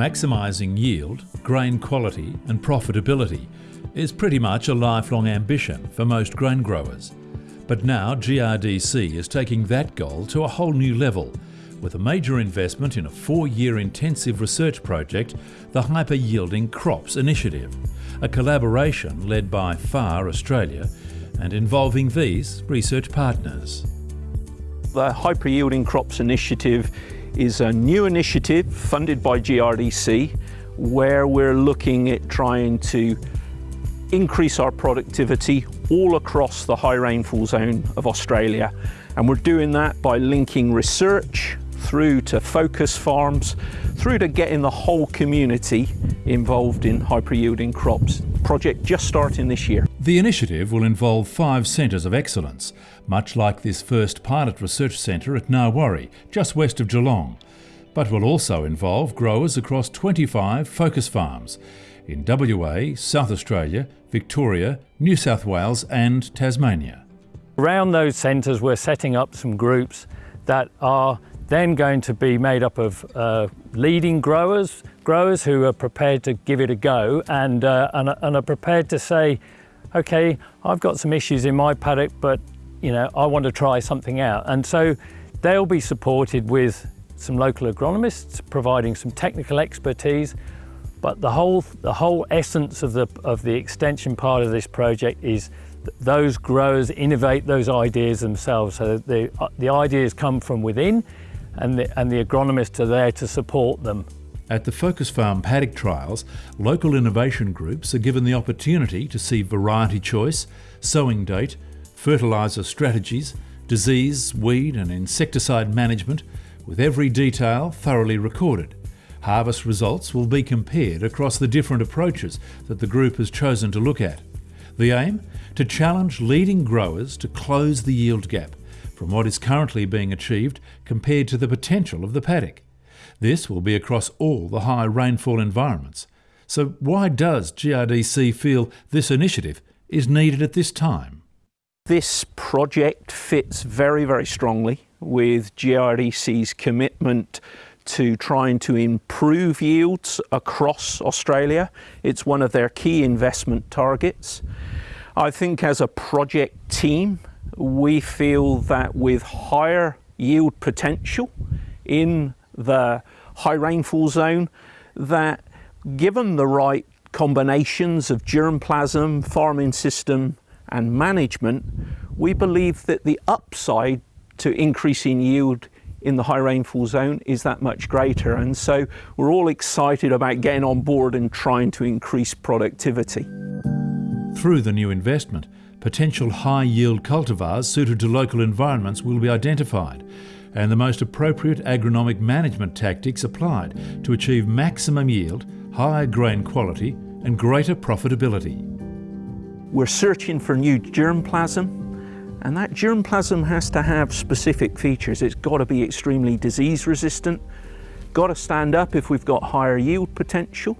Maximising yield, grain quality and profitability is pretty much a lifelong ambition for most grain growers. But now GRDC is taking that goal to a whole new level with a major investment in a four-year intensive research project, the Hyper Yielding Crops Initiative, a collaboration led by FAR Australia and involving these research partners. The Hyper Yielding Crops Initiative is a new initiative funded by GRDC where we're looking at trying to increase our productivity all across the high rainfall zone of Australia. And we're doing that by linking research through to focus farms, through to getting the whole community involved in hyper yielding crops. Project just starting this year. The initiative will involve five centres of excellence, much like this first pilot research centre at Gnarwarre, just west of Geelong, but will also involve growers across 25 focus farms in WA, South Australia, Victoria, New South Wales and Tasmania. Around those centres we're setting up some groups that are then going to be made up of uh, leading growers, growers who are prepared to give it a go and, uh, and, and, are prepared to say, okay, I've got some issues in my paddock, but you know, I want to try something out. And so they'll be supported with some local agronomists providing some technical expertise, but the whole, the whole essence of the, of the extension part of this project is those growers innovate those ideas themselves. So the, the ideas come from within and the, and the agronomists are there to support them. At the Focus Farm paddock trials, local innovation groups are given the opportunity to see variety choice, sowing date, fertiliser strategies, disease, weed and insecticide management, with every detail thoroughly recorded. Harvest results will be compared across the different approaches that the group has chosen to look at. The aim? To challenge leading growers to close the yield gap from what is currently being achieved compared to the potential of the paddock. This will be across all the high rainfall environments. So why does GRDC feel this initiative is needed at this time? This project fits very, very strongly with GRDC's commitment to trying to improve yields across Australia. It's one of their key investment targets. I think as a project team, we feel that with higher yield potential in the high rainfall zone, that given the right combinations of germplasm, farming system and management, we believe that the upside to increasing yield in the high rainfall zone is that much greater. And so we're all excited about getting on board and trying to increase productivity. Through the new investment, potential high-yield cultivars suited to local environments will be identified and the most appropriate agronomic management tactics applied to achieve maximum yield, higher grain quality and greater profitability. We're searching for new germplasm and that germplasm has to have specific features. It's got to be extremely disease resistant, got to stand up if we've got higher yield potential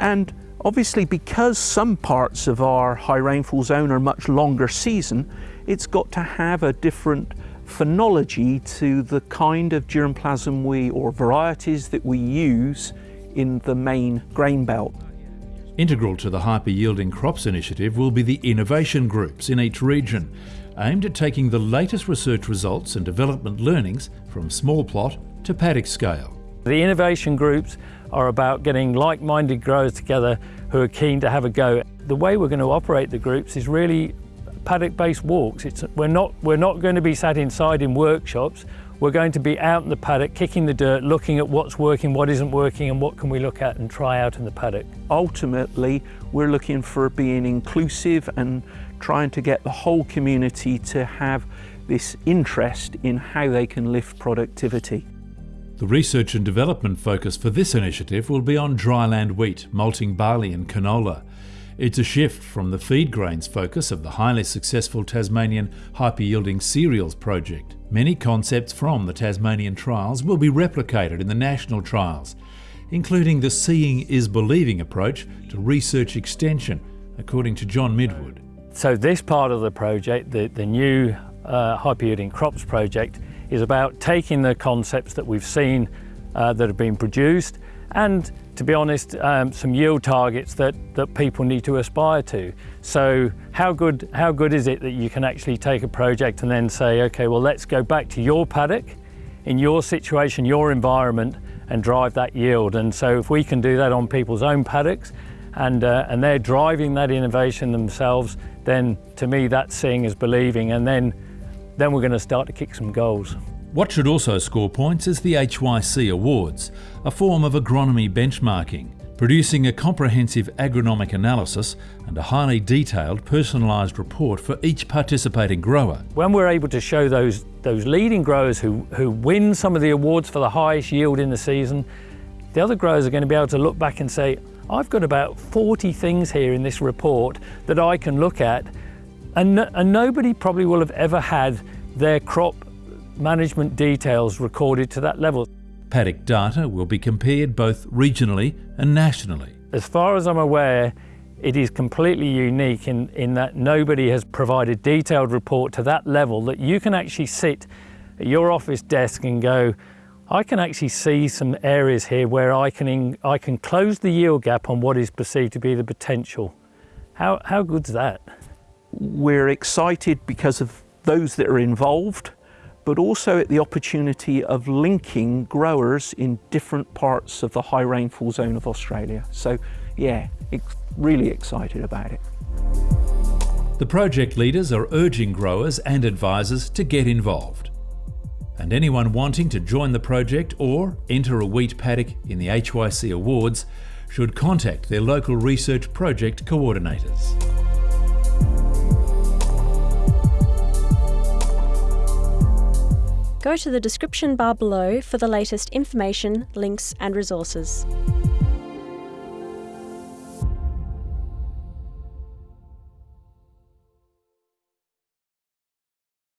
and Obviously, because some parts of our high rainfall zone are much longer season, it's got to have a different phenology to the kind of germplasm we, or varieties that we use in the main grain belt. Integral to the Hyper Yielding Crops initiative will be the innovation groups in each region, aimed at taking the latest research results and development learnings from small plot to paddock scale. The innovation groups are about getting like-minded growers together who are keen to have a go. The way we're going to operate the groups is really paddock-based walks. It's, we're, not, we're not going to be sat inside in workshops. We're going to be out in the paddock, kicking the dirt, looking at what's working, what isn't working, and what can we look at and try out in the paddock. Ultimately, we're looking for being inclusive and trying to get the whole community to have this interest in how they can lift productivity. The research and development focus for this initiative will be on dryland wheat, malting barley and canola. It's a shift from the feed grains focus of the highly successful Tasmanian hyper-yielding cereals project. Many concepts from the Tasmanian trials will be replicated in the national trials, including the seeing is believing approach to research extension, according to John Midwood. So this part of the project, the, the new uh, hyper-yielding crops project, is about taking the concepts that we've seen uh, that have been produced and to be honest, um, some yield targets that, that people need to aspire to. So how good, how good is it that you can actually take a project and then say, okay, well, let's go back to your paddock, in your situation, your environment, and drive that yield. And so if we can do that on people's own paddocks, and, uh, and they're driving that innovation themselves, then to me that's seeing as believing, and then, then we're going to start to kick some goals. What should also score points is the HYC Awards, a form of agronomy benchmarking, producing a comprehensive agronomic analysis and a highly detailed personalised report for each participating grower. When we're able to show those, those leading growers who, who win some of the awards for the highest yield in the season, the other growers are going to be able to look back and say, I've got about 40 things here in this report that I can look at and, and nobody probably will have ever had their crop management details recorded to that level. Paddock data will be compared both regionally and nationally. As far as I'm aware, it is completely unique in, in that nobody has provided detailed report to that level that you can actually sit at your office desk and go, I can actually see some areas here where I can, in, I can close the yield gap on what is perceived to be the potential. How, how good's that? We're excited because of those that are involved but also at the opportunity of linking growers in different parts of the high rainfall zone of Australia. So yeah, really excited about it. The project leaders are urging growers and advisors to get involved. And anyone wanting to join the project or enter a wheat paddock in the HYC Awards should contact their local research project coordinators. Go to the description bar below for the latest information, links and resources.